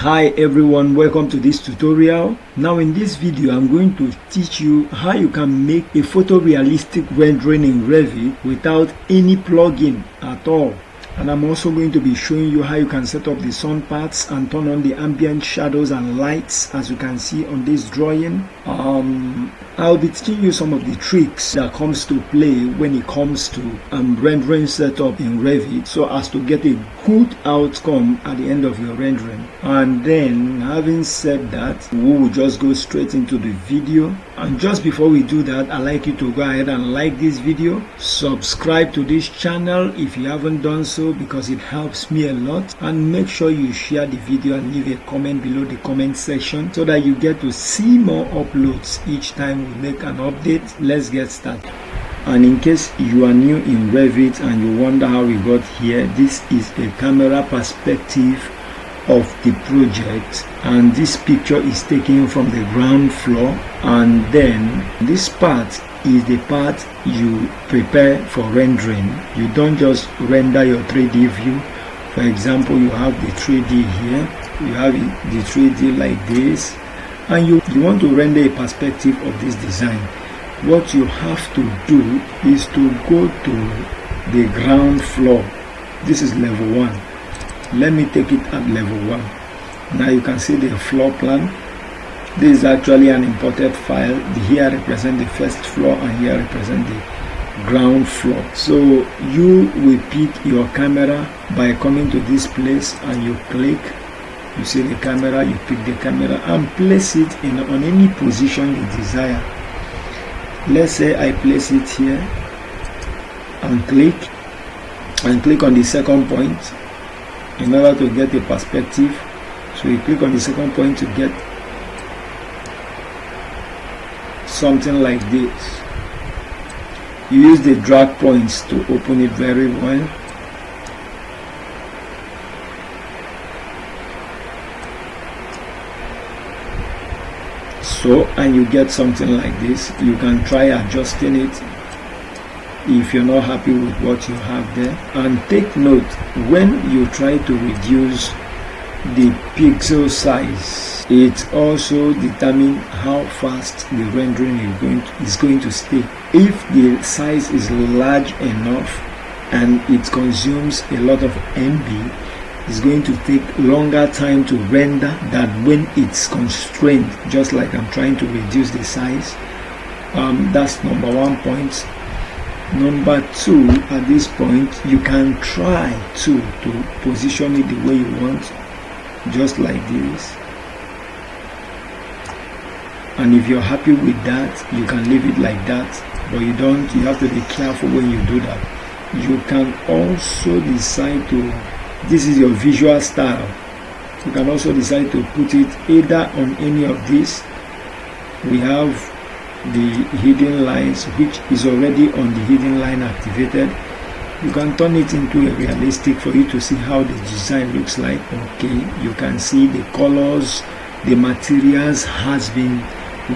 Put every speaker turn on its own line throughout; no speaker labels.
hi everyone welcome to this tutorial. Now in this video i'm going to teach you how you can make a photorealistic rendering in revit without any plugin at all. And I'm also going to be showing you how you can set up the sun paths and turn on the ambient shadows and lights as you can see on this drawing um, I'll be teaching you some of the tricks that comes to play when it comes to um, rendering setup in Revit. So as to get a good outcome at the end of your rendering. And then having said that we will just go straight into the video. And just before we do that I'd like you to go ahead and like this video. Subscribe to this channel if you haven't done so because it helps me a lot. And make sure you share the video and leave a comment below the comment section so that you get to see more uploads each time we make an update. Let's get started. And in case you are new in Revit and you wonder how we got here this is a camera perspective of the project. And this picture is taken from the ground floor. And then this part is the part you prepare for rendering. You don't just render your 3D view. For example, you have the 3D here, you have the 3D like this, and you, you want to render a perspective of this design. What you have to do is to go to the ground floor. This is level 1. Let me take it at level 1. Now you can see the floor plan this is actually an imported file here represent the first floor and here represent the ground floor so you will pick your camera by coming to this place and you click you see the camera you pick the camera and place it in on any position you desire. Let's say i place it here and click and click on the second point in order to get a perspective. So you click on the second point to get something like this. You use the drag points to open it very well so and you get something like this you can try adjusting it if you're not happy with what you have there. And take note when you try to reduce the pixel size it also determines how fast the rendering is going, to, is going to stay. If the size is large enough and it consumes a lot of MB it's going to take longer time to render than when it's constrained just like I'm trying to reduce the size. Um, that's number one point. Number two at this point you can try to to position it the way you want just like this. And if you're happy with that you can leave it like that but you don't you have to be careful when you do that. You can also decide to this is your visual style. You can also decide to put it either on any of these. We have the hidden lines which is already on the hidden line activated. You can turn it into a realistic for you to see how the design looks like. Okay you can see the colors the materials has been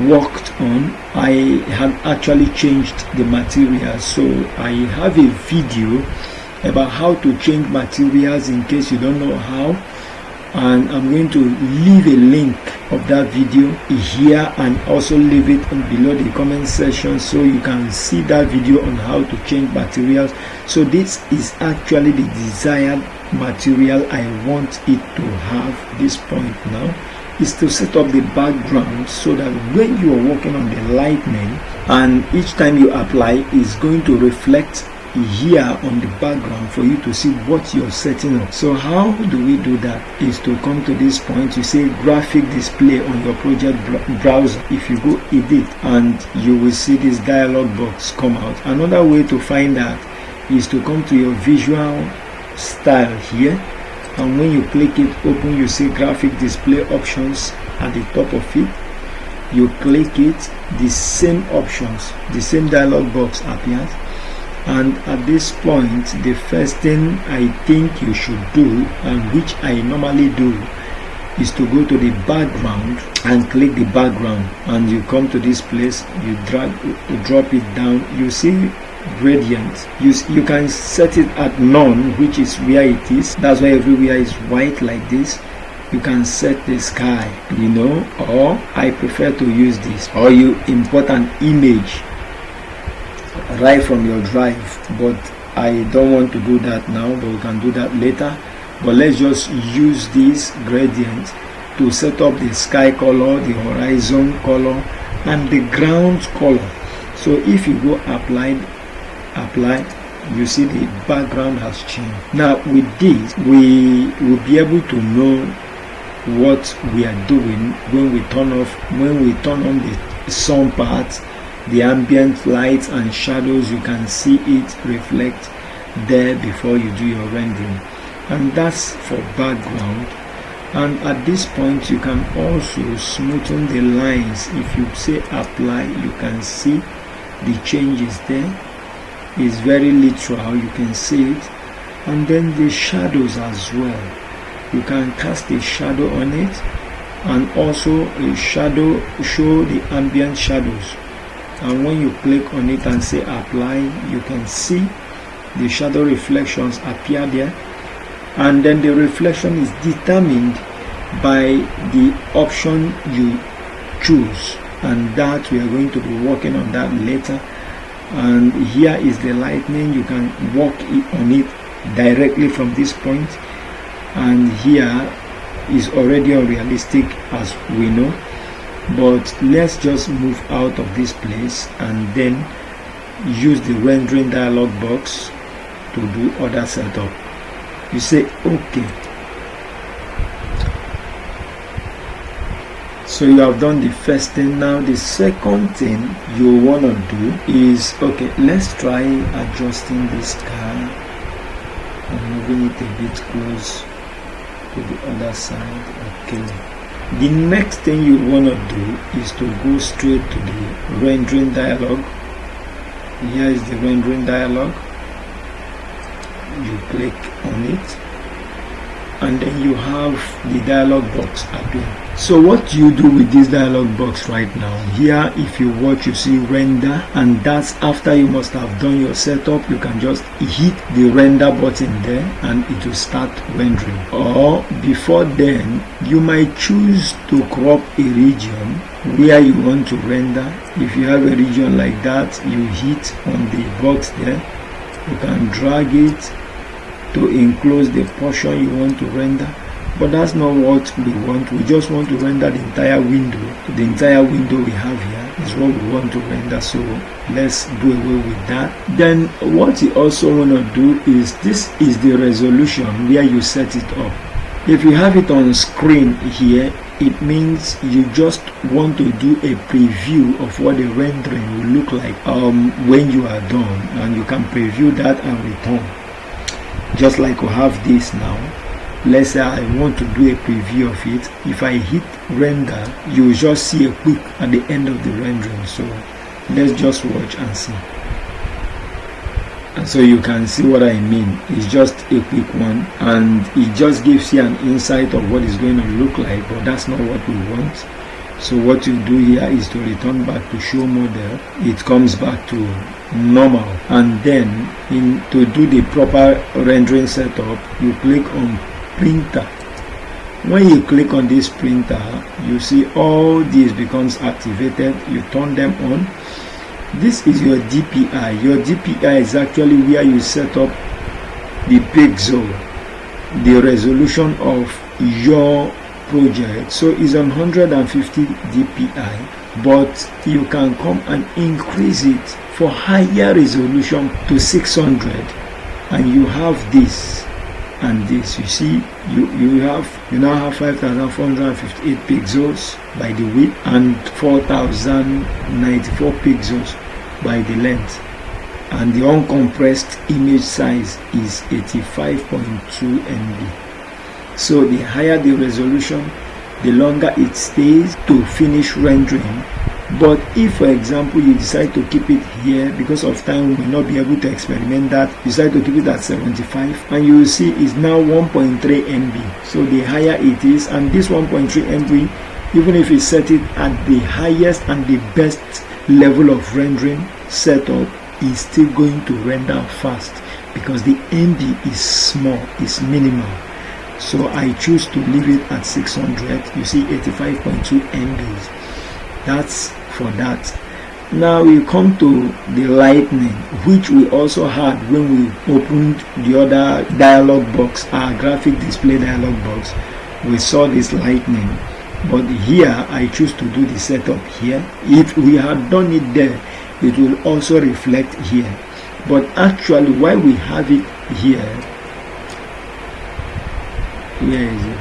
worked on. I have actually changed the material so I have a video about how to change materials in case you don't know how. And I'm going to leave a link of that video here and also leave it below the comment section so you can see that video on how to change materials. So this is actually the desired material I want it to have this point now is to set up the background so that when you are working on the lightning and each time you apply is going to reflect here on the background for you to see what you're setting up. So how do we do that is to come to this point. You say graphic display on your project browser. If you go edit and you will see this dialog box come out. Another way to find that is to come to your visual style here. And when you click it open you see graphic display options at the top of it. You click it the same options the same dialog box appears and at this point the first thing I think you should do and which I normally do is to go to the background and click the background. And you come to this place you drag you drop it down you see gradient. You, you can set it at none which is where it is. That's why everywhere is white like this. You can set the sky you know or I prefer to use this or you import an image right from your drive but I don't want to do that now but we can do that later. But let's just use this gradient to set up the sky color the horizon color and the ground color. So if you go apply apply you see the background has changed. Now with this we will be able to know what we are doing when we turn off when we turn on the sun path the ambient lights and shadows you can see it reflect there before you do your rendering. And that's for background. And at this point you can also smoothen the lines. If you say apply you can see the changes there. Is very literal you can see it. And then the shadows as well. You can cast a shadow on it. And also a shadow show the ambient shadows and when you click on it and say apply you can see the shadow reflections appear there. And then the reflection is determined by the option you choose. And that we are going to be working on that later. And here is the lightning. You can walk on it directly from this point. And here is already unrealistic as we know but let's just move out of this place and then use the rendering dialog box to do other setup. You say okay. So you have done the first thing. Now the second thing you want to do is okay let's try adjusting this car and moving it a bit close to the other side. Okay the next thing you want to do is to go straight to the rendering dialog. Here is the rendering dialog. You click on it and then you have the dialog box appear so what do you do with this dialog box right now? Here if you watch you see render and that's after you must have done your setup. You can just hit the render button there and it will start rendering. Or before then you might choose to crop a region where you want to render. If you have a region like that you hit on the box there. You can drag it to enclose the portion you want to render but that's not what we want. We just want to render the entire window the entire window we have here is what we want to render. So let's do away with that. Then what you also want to do is this is the resolution where you set it up. If you have it on screen here it means you just want to do a preview of what the rendering will look like um, when you are done. And you can preview that and return just like we have this now let's say I want to do a preview of it. If I hit render you will just see a quick at the end of the rendering. So let's just watch and see. And so you can see what I mean. It's just a quick one and it just gives you an insight of what it's going to look like but that's not what we want. So what you do here is to return back to show model. It comes back to normal. And then in to do the proper rendering setup you click on printer when you click on this printer you see all these becomes activated. You turn them on. This is your DPI your DPI is actually where you set up the pixel the resolution of your project. So it's 150 dpi but you can come and increase it for higher resolution to 600 and you have this and this you see you you have you now have 5458 pixels by the width and 4094 pixels by the length. And the uncompressed image size is 85.2 MB so the higher the resolution the longer it stays to finish rendering but if for example you decide to keep it here because of time we may not be able to experiment that decide to keep it at 75 and you will see it's now 1.3 MB so the higher it is and this 1.3 MB even if you set it at the highest and the best level of rendering setup is still going to render fast because the MB is small, is minimal. So I choose to leave it at 600 you see 85.2 MBs that's for that now we come to the lightning which we also had when we opened the other dialog box our graphic display dialog box. We saw this lightning but here I choose to do the setup here. If we had done it there it will also reflect here. But actually why we have it here where is it?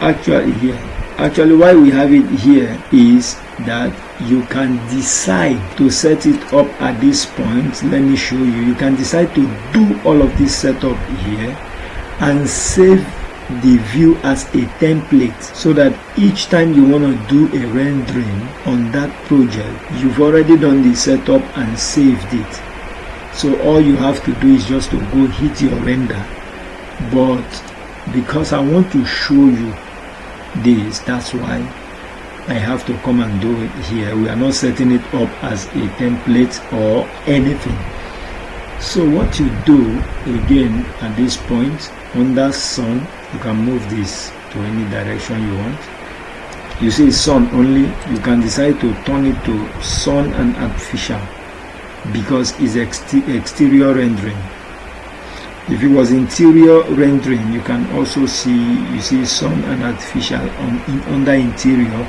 Actually here actually why we have it here is that you can decide to set it up at this point. Let me show you. You can decide to do all of this setup here and save the view as a template so that each time you want to do a rendering on that project you've already done the setup and saved it. So all you have to do is just to go hit your render. But because I want to show you this. That's why I have to come and do it here. We are not setting it up as a template or anything. So what you do again at this point under sun you can move this to any direction you want. You see sun only you can decide to turn it to sun and artificial because it's exterior rendering if it was interior rendering you can also see you see sun and artificial on in, under interior.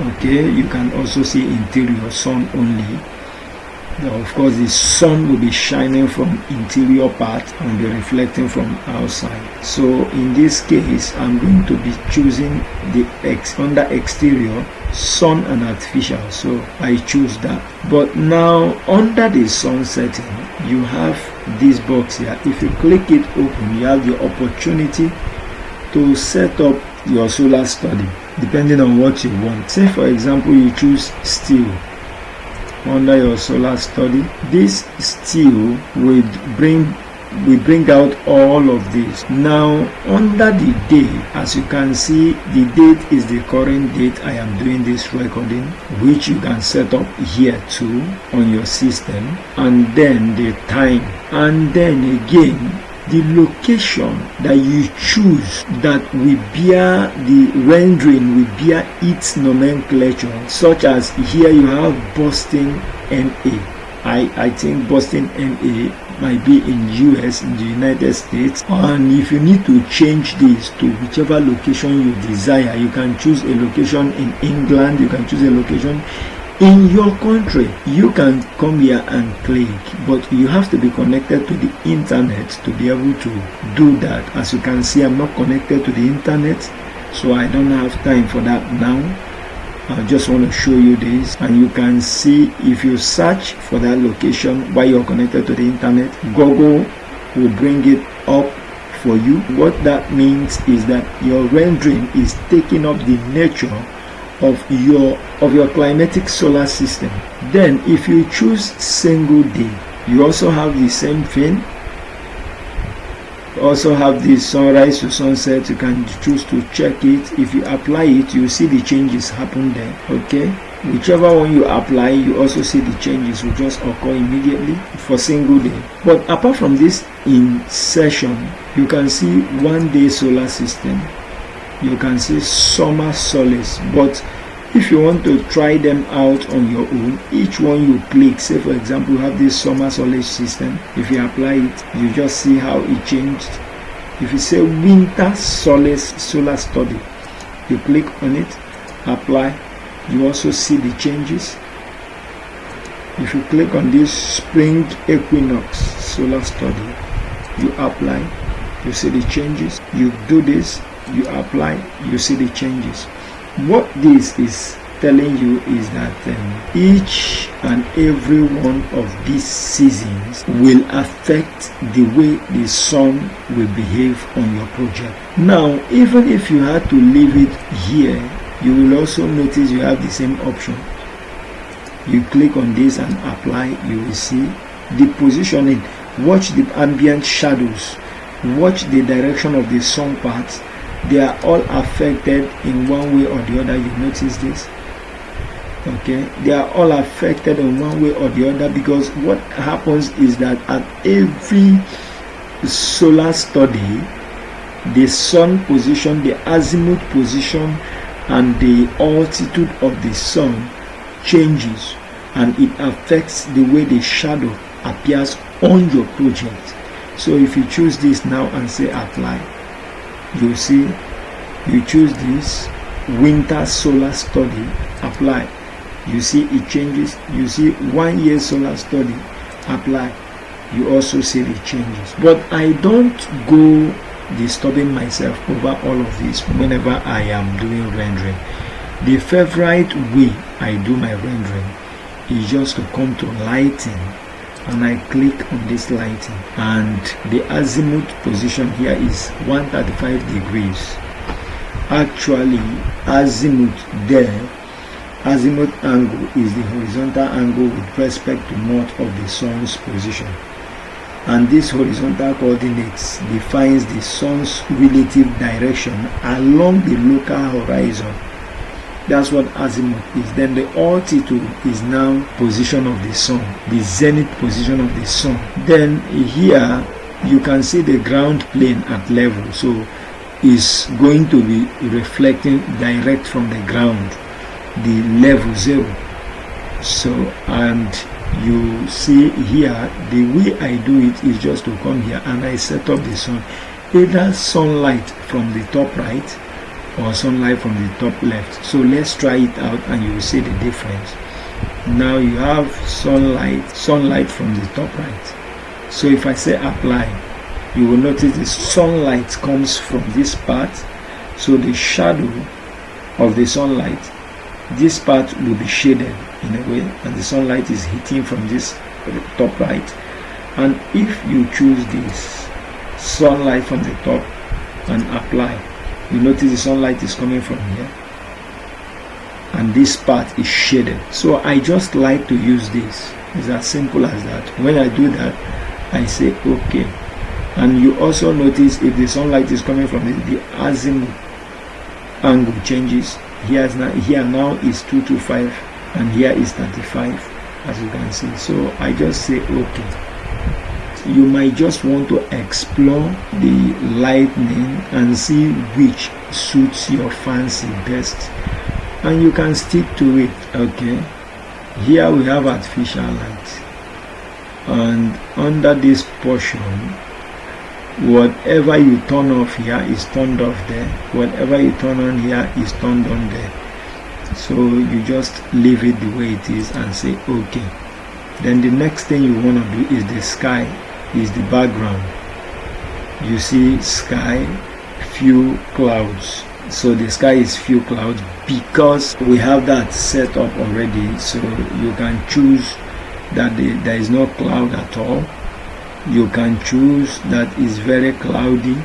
Okay you can also see interior sun only now, of course the sun will be shining from interior part and be reflecting from outside. So in this case i'm going to be choosing the X under exterior sun and artificial. So i choose that. But now under the sun setting you have this box here. If you click it open you have the opportunity to set up your solar study depending on what you want. Say for example you choose still under your solar study this still will bring we bring out all of this. Now under the day as you can see the date is the current date i am doing this recording which you can set up here too on your system and then the time. And then again the location that you choose that will bear the rendering will bear its nomenclature such as here you have Boston MA I, I think Boston MA might be in US in the United States. And if you need to change this to whichever location you desire you can choose a location in England you can choose a location in your country you can come here and click but you have to be connected to the internet to be able to do that. As you can see i'm not connected to the internet so i don't have time for that now. I just want to show you this and you can see if you search for that location while you're connected to the internet Google will bring it up for you. What that means is that your rendering is taking up the nature of your of your climatic solar system. Then if you choose single day you also have the same thing. Also have the sunrise to sunset. You can choose to check it. If you apply it you see the changes happen there okay? Whichever one you apply you also see the changes will just occur immediately for single day. But apart from this insertion you can see one day solar system you can see summer solace. But if you want to try them out on your own each one you click say for example you have this summer solace system if you apply it you just see how it changed. If you say winter solace solar study you click on it apply you also see the changes. If you click on this spring equinox solar study you apply you see the changes. You do this you apply you see the changes. What this is telling you is that um, each and every one of these seasons will affect the way the sun will behave on your project. Now even if you had to leave it here you will also notice you have the same option. You click on this and apply you will see the positioning. Watch the ambient shadows. Watch the direction of the sun path they are all affected in one way or the other. You notice this. Okay? They are all affected in one way or the other because what happens is that at every solar study the sun position the azimuth position and the altitude of the sun changes and it affects the way the shadow appears on your project. So if you choose this now and say apply you see you choose this winter solar study apply. You see it changes. You see one year solar study apply. You also see the changes. But i don't go disturbing myself over all of this whenever i am doing rendering. The favorite way i do my rendering is just to come to lighting and I click on this lighting. And the azimuth position here is 135 degrees. Actually azimuth there azimuth angle is the horizontal angle with respect to north of the sun's position. And this horizontal coordinates defines the sun's relative direction along the local horizon that's what azimuth is. Then the altitude is now position of the sun the zenith position of the sun. Then here you can see the ground plane at level. So is going to be reflecting direct from the ground the level zero. So and you see here the way I do it is just to come here and I set up the sun. Either sunlight from the top right or sunlight from the top left. So let's try it out and you will see the difference. Now you have sunlight sunlight from the top right. So if I say apply you will notice the sunlight comes from this part. So the shadow of the sunlight this part will be shaded in a way and the sunlight is hitting from this top right. And if you choose this sunlight from the top and apply you notice the sunlight is coming from here? And this part is shaded. So I just like to use this. It's as simple as that. When I do that I say okay. And you also notice if the sunlight is coming from the, the azimuth angle changes. Here now here now is 225 and here is 35 as you can see. So I just say okay you might just want to explore the lightning and see which suits your fancy best. And you can stick to it okay? Here we have artificial light. And under this portion whatever you turn off here is turned off there. Whatever you turn on here is turned on there. So you just leave it the way it is and say okay. Then the next thing you want to do is the sky is the background. You see sky few clouds. So the sky is few clouds because we have that set up already. So you can choose that the, there is no cloud at all. You can choose that is very cloudy.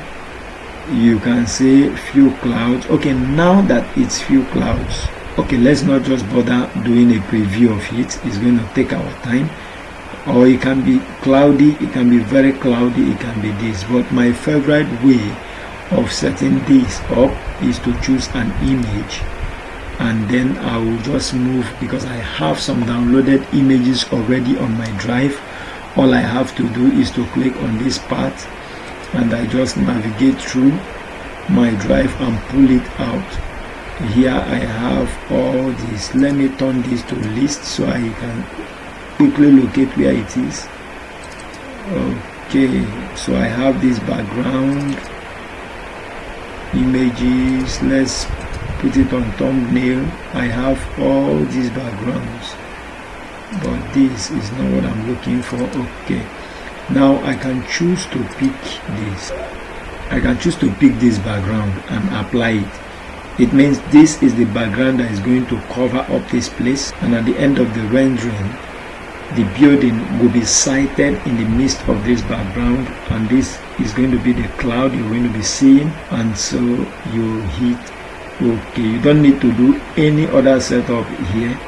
You can say few clouds. Okay now that it's few clouds okay let's not just bother doing a preview of it. It's going to take our time or it can be cloudy it can be very cloudy it can be this. But my favorite way of setting this up is to choose an image and then I will just move because I have some downloaded images already on my drive. All I have to do is to click on this part and I just navigate through my drive and pull it out. Here I have all this. Let me turn this to list so I can quickly locate where it is. Okay so I have this background images let's put it on thumbnail. I have all these backgrounds but this is not what I'm looking for. Okay now I can choose to pick this. I can choose to pick this background and apply it. It means this is the background that is going to cover up this place and at the end of the rendering the building will be sited in the midst of this background and this is going to be the cloud you're going to be seeing and so you hit okay you don't need to do any other setup here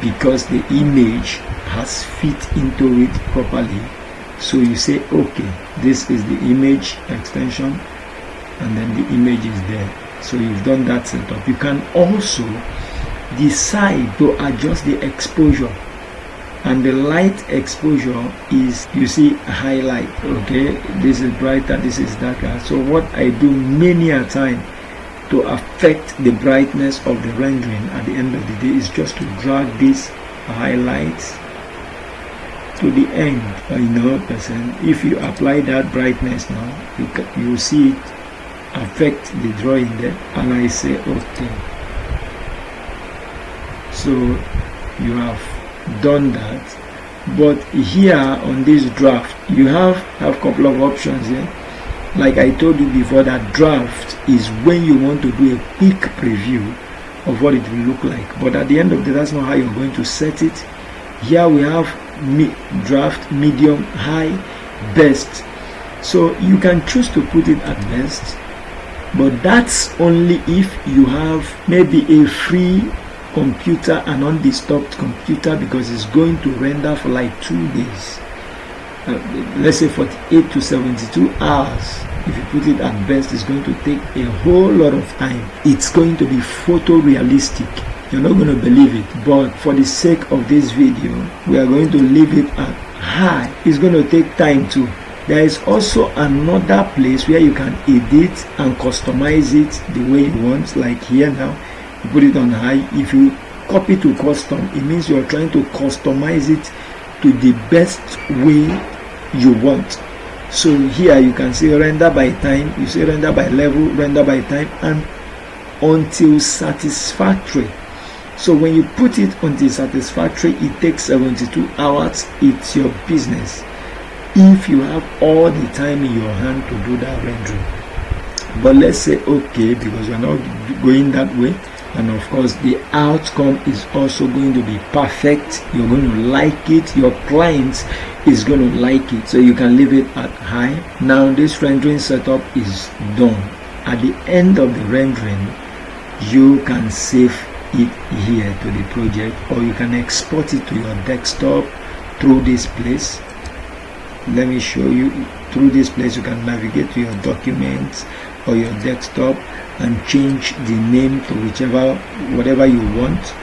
because the image has fit into it properly. So you say okay this is the image extension and then the image is there. So you've done that setup. You can also decide to adjust the exposure and the light exposure is you see highlight okay? This is brighter this is darker. So what i do many a time to affect the brightness of the rendering at the end of the day is just to drag these highlights to the end you know percent if you apply that brightness now you, you see it affect the drawing there. And I say okay. So you have done that. But here on this draft you have have couple of options here like I told you before that draft is when you want to do a quick preview of what it will look like. But at the end of the day that's not how you're going to set it. Here we have me draft medium high best. So you can choose to put it at best but that's only if you have maybe a free computer an undisturbed computer because it's going to render for like two days. Uh, let's say 48 to 72 hours. If you put it at best it's going to take a whole lot of time. It's going to be photorealistic. You're not going to believe it but for the sake of this video we are going to leave it at high. It's going to take time too. There is also another place where you can edit and customize it the way you want like here now you put it on high. If you copy to custom it means you're trying to customize it to the best way you want. So here you can say render by time. You say render by level render by time and until satisfactory. So when you put it until satisfactory it takes 72 hours. It's your business. If you have all the time in your hand to do that rendering. But let's say okay because you're not going that way and of course the outcome is also going to be perfect. You're going to like it. Your clients is going to like it. So you can leave it at high. Now this rendering setup is done. At the end of the rendering you can save it here to the project or you can export it to your desktop through this place. Let me show you through this place you can navigate to your documents or your desktop and change the name to whichever whatever you want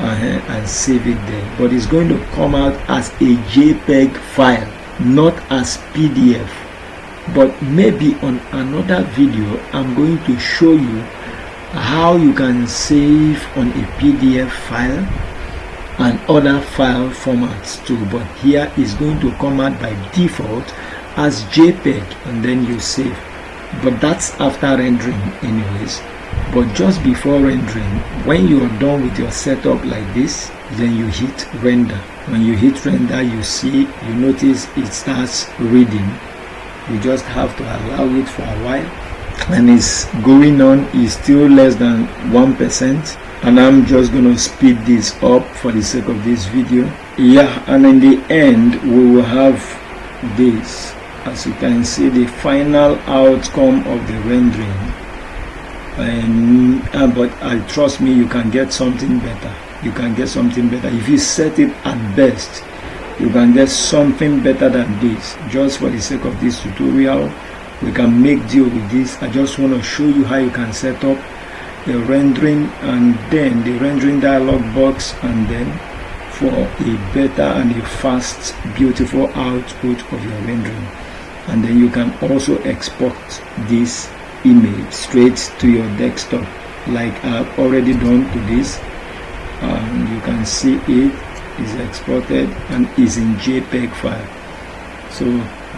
uh, and save it there. But it's going to come out as a jpeg file not as pdf but maybe on another video i'm going to show you how you can save on a pdf file and other file formats too. But here is going to come out by default as jpeg and then you save. But that's after rendering anyways. But just before rendering when you are done with your setup like this then you hit render. When you hit render you see you notice it starts reading. You just have to allow it for a while and it's going on is still less than one percent. And I'm just to speed this up for the sake of this video. Yeah and in the end we will have this as you can see the final outcome of the rendering. And uh, but uh, trust me you can get something better. You can get something better. If you set it at best you can get something better than this. Just for the sake of this tutorial we can make deal with this. I just want to show you how you can set up the rendering and then the rendering dialog box and then for a better and a fast beautiful output of your rendering and then you can also export this image straight to your desktop like I've already done to this and you can see it is exported and is in JPEG file so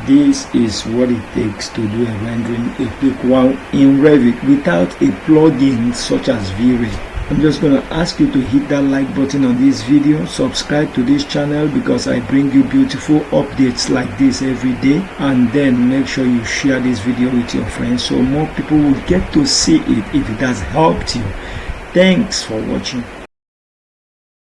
this is what it takes to do a rendering a quick one in Revit without a plugin such as V-Ray. I'm just going to ask you to hit that like button on this video, subscribe to this channel because I bring you beautiful updates like this every day and then make sure you share this video with your friends so more people will get to see it if it has helped you. Thanks for watching.